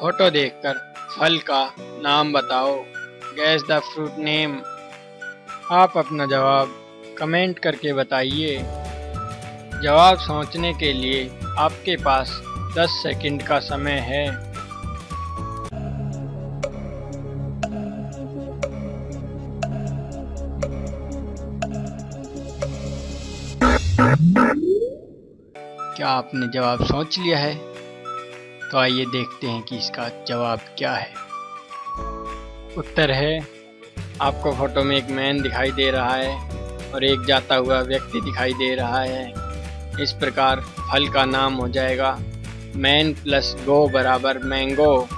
Photo देखकर फल का नाम बताओ। गैस द फ्रूट नेम आप अपना जवाब कमेंट करके बताइए। जवाब सोचने के लिए आपके पास 10 सेकंड का समय है। क्या आपने जवाब सोच लिया है? तो आइए देखते हैं कि इसका जवाब क्या है। उत्तर है, आपको फ़ोटो में एक मैन दिखाई दे रहा है और एक जाता हुआ व्यक्ति दिखाई दे रहा है। इस प्रकार फल का नाम हो जाएगा मैन प्लस गो बराबर मैंगो।